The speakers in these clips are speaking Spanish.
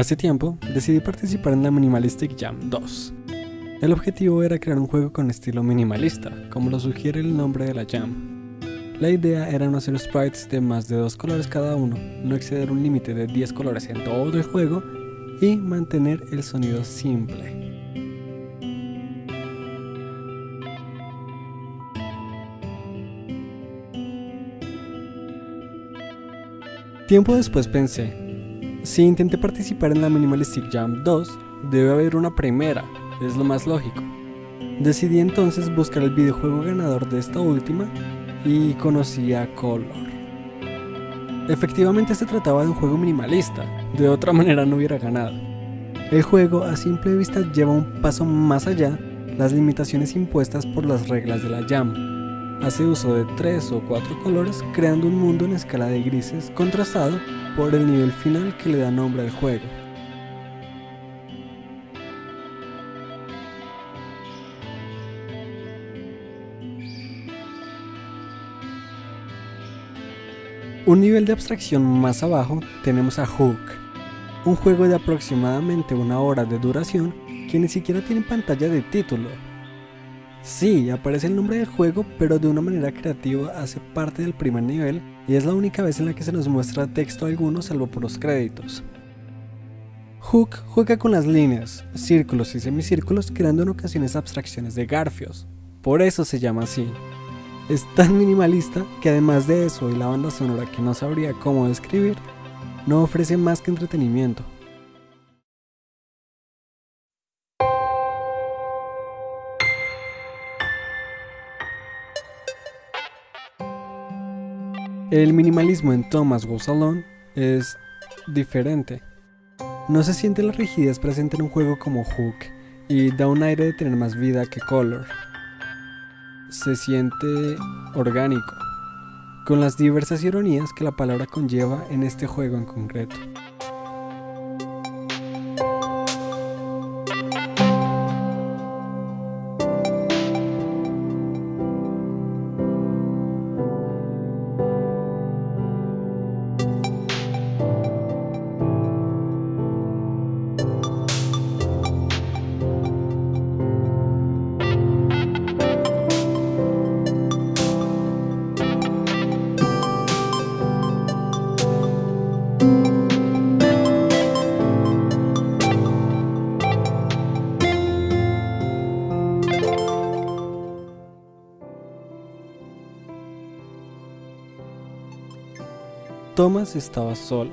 Hace tiempo decidí participar en la Minimalistic Jam 2. El objetivo era crear un juego con estilo minimalista, como lo sugiere el nombre de la Jam. La idea era no hacer sprites de más de dos colores cada uno, no exceder un límite de 10 colores en todo el juego y mantener el sonido simple. Tiempo después pensé, si intenté participar en la Minimalistic Jam 2, debe haber una primera, es lo más lógico. Decidí entonces buscar el videojuego ganador de esta última y conocí a Color. Efectivamente se trataba de un juego minimalista, de otra manera no hubiera ganado. El juego a simple vista lleva un paso más allá las limitaciones impuestas por las reglas de la Jam. Hace uso de tres o cuatro colores creando un mundo en escala de grises contrastado por el nivel final que le da nombre al juego. Un nivel de abstracción más abajo tenemos a Hook, un juego de aproximadamente una hora de duración que ni siquiera tiene pantalla de título. Sí, aparece el nombre del juego, pero de una manera creativa hace parte del primer nivel y es la única vez en la que se nos muestra texto alguno salvo por los créditos. Hook juega con las líneas, círculos y semicírculos creando en ocasiones abstracciones de garfios, por eso se llama así. Es tan minimalista que además de eso y la banda sonora que no sabría cómo describir, no ofrece más que entretenimiento. El minimalismo en Thomas Goes Alone es diferente. No se siente la rigidez presente en un juego como Hook y da un aire de tener más vida que Color. Se siente orgánico, con las diversas ironías que la palabra conlleva en este juego en concreto. Thomas estaba solo.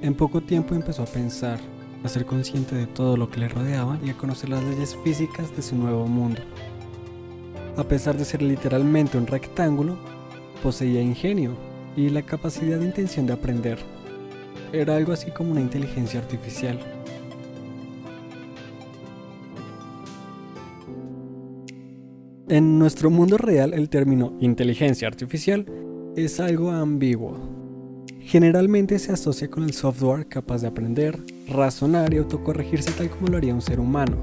En poco tiempo empezó a pensar, a ser consciente de todo lo que le rodeaba y a conocer las leyes físicas de su nuevo mundo. A pesar de ser literalmente un rectángulo, poseía ingenio y la capacidad de intención de aprender. Era algo así como una inteligencia artificial. En nuestro mundo real el término inteligencia artificial es algo ambiguo. Generalmente se asocia con el software capaz de aprender, razonar y autocorregirse tal como lo haría un ser humano.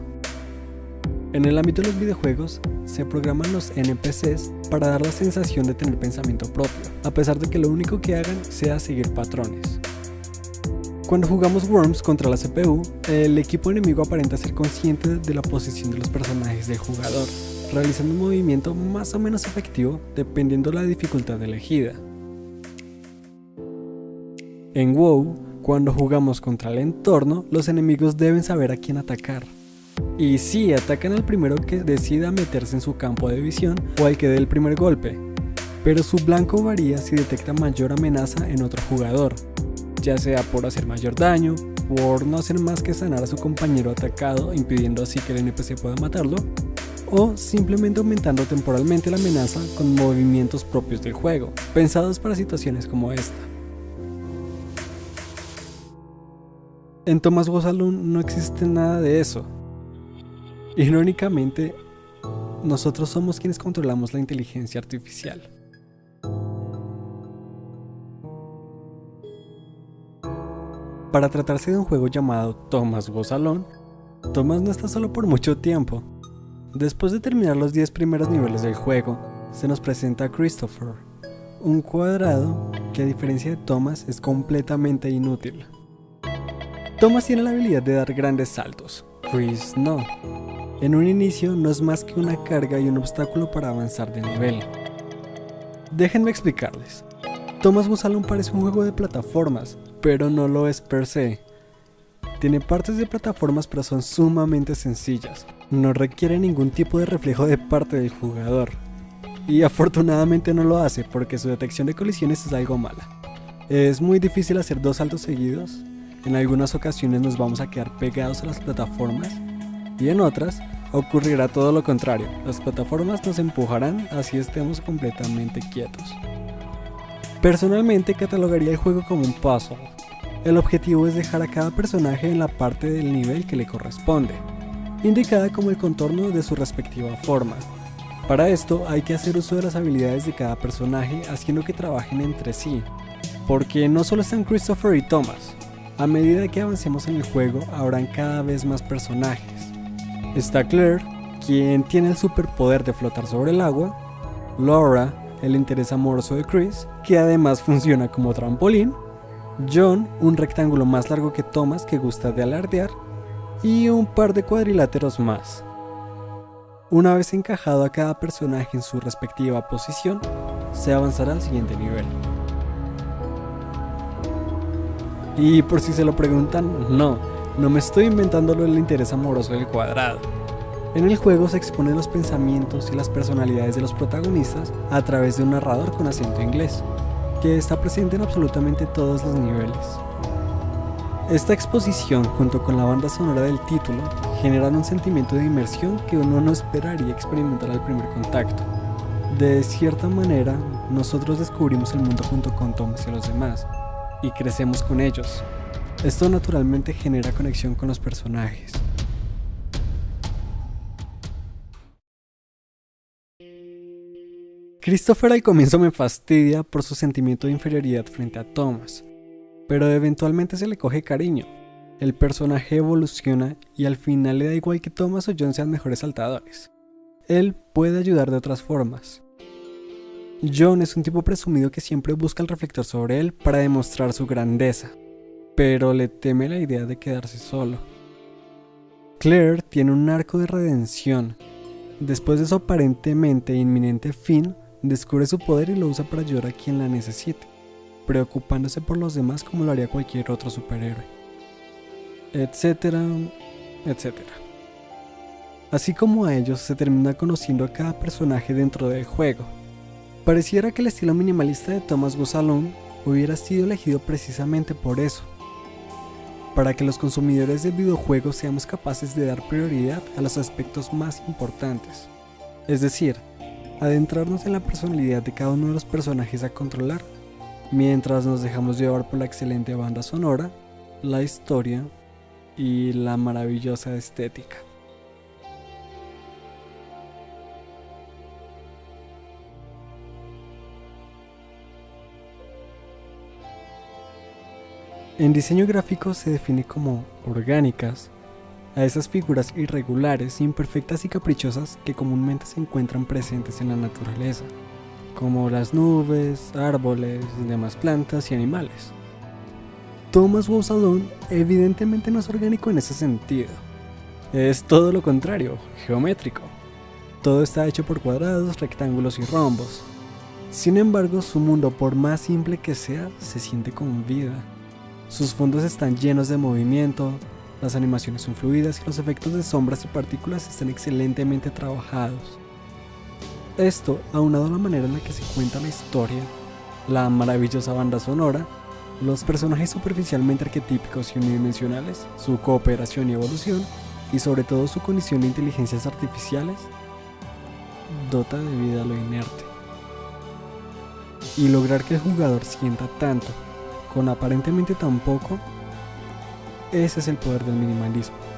En el ámbito de los videojuegos, se programan los NPCs para dar la sensación de tener pensamiento propio, a pesar de que lo único que hagan sea seguir patrones. Cuando jugamos Worms contra la CPU, el equipo enemigo aparenta ser consciente de la posición de los personajes del jugador, realizando un movimiento más o menos efectivo dependiendo de la dificultad elegida. En WoW, cuando jugamos contra el entorno, los enemigos deben saber a quién atacar. Y si atacan al primero que decida meterse en su campo de visión o al que dé el primer golpe, pero su blanco varía si detecta mayor amenaza en otro jugador, ya sea por hacer mayor daño, por no hacer más que sanar a su compañero atacado impidiendo así que el NPC pueda matarlo, o simplemente aumentando temporalmente la amenaza con movimientos propios del juego, pensados para situaciones como esta. En Thomas Gozalun no existe nada de eso. Irónicamente, nosotros somos quienes controlamos la inteligencia artificial. Para tratarse de un juego llamado Thomas Gozalon, Thomas no está solo por mucho tiempo. Después de terminar los 10 primeros niveles del juego, se nos presenta Christopher, un cuadrado que a diferencia de Thomas es completamente inútil. Thomas tiene la habilidad de dar grandes saltos, Chris no. En un inicio no es más que una carga y un obstáculo para avanzar de nivel. Déjenme explicarles. Thomas Musalon parece un juego de plataformas, pero no lo es per se. Tiene partes de plataformas pero son sumamente sencillas, no requiere ningún tipo de reflejo de parte del jugador. Y afortunadamente no lo hace porque su detección de colisiones es algo mala. Es muy difícil hacer dos saltos seguidos, en algunas ocasiones nos vamos a quedar pegados a las plataformas y en otras ocurrirá todo lo contrario, las plataformas nos empujarán así estemos completamente quietos. Personalmente catalogaría el juego como un puzzle. El objetivo es dejar a cada personaje en la parte del nivel que le corresponde, indicada como el contorno de su respectiva forma. Para esto hay que hacer uso de las habilidades de cada personaje haciendo que trabajen entre sí, porque no solo están Christopher y Thomas, a medida que avancemos en el juego habrán cada vez más personajes. Está Claire, quien tiene el superpoder de flotar sobre el agua, Laura, el interés amoroso de Chris, que además funciona como trampolín, John, un rectángulo más largo que Thomas que gusta de alardear, y un par de cuadriláteros más. Una vez encajado a cada personaje en su respectiva posición, se avanzará al siguiente nivel. Y por si se lo preguntan, no, no me estoy inventando lo del interés amoroso del cuadrado. En el juego se exponen los pensamientos y las personalidades de los protagonistas a través de un narrador con acento inglés, que está presente en absolutamente todos los niveles. Esta exposición, junto con la banda sonora del título, generan un sentimiento de inmersión que uno no esperaría experimentar al primer contacto. De cierta manera, nosotros descubrimos el mundo junto con Thomas y los demás, y crecemos con ellos. Esto naturalmente genera conexión con los personajes. Christopher al comienzo me fastidia por su sentimiento de inferioridad frente a Thomas, pero eventualmente se le coge cariño. El personaje evoluciona y al final le da igual que Thomas o John sean mejores saltadores. Él puede ayudar de otras formas. John es un tipo presumido que siempre busca el reflector sobre él para demostrar su grandeza, pero le teme la idea de quedarse solo. Claire tiene un arco de redención. Después de su aparentemente inminente fin, descubre su poder y lo usa para ayudar a quien la necesite, preocupándose por los demás como lo haría cualquier otro superhéroe. Etcétera, etcétera. Así como a ellos se termina conociendo a cada personaje dentro del juego. Pareciera que el estilo minimalista de Thomas Gozalón hubiera sido elegido precisamente por eso, para que los consumidores de videojuegos seamos capaces de dar prioridad a los aspectos más importantes, es decir, adentrarnos en la personalidad de cada uno de los personajes a controlar, mientras nos dejamos llevar por la excelente banda sonora, la historia y la maravillosa estética. En diseño gráfico se define como orgánicas, a esas figuras irregulares, imperfectas y caprichosas que comúnmente se encuentran presentes en la naturaleza, como las nubes, árboles, demás plantas y animales. Thomas Wowsalon evidentemente no es orgánico en ese sentido. Es todo lo contrario, geométrico. Todo está hecho por cuadrados, rectángulos y rombos. Sin embargo, su mundo, por más simple que sea, se siente con vida. Sus fondos están llenos de movimiento, las animaciones son fluidas y los efectos de sombras y partículas están excelentemente trabajados. Esto, aunado a la manera en la que se cuenta la historia, la maravillosa banda sonora, los personajes superficialmente arquetípicos y unidimensionales, su cooperación y evolución, y sobre todo su condición de inteligencias artificiales, dota de vida a lo inerte. Y lograr que el jugador sienta tanto, con aparentemente tan poco, ese es el poder del minimalismo.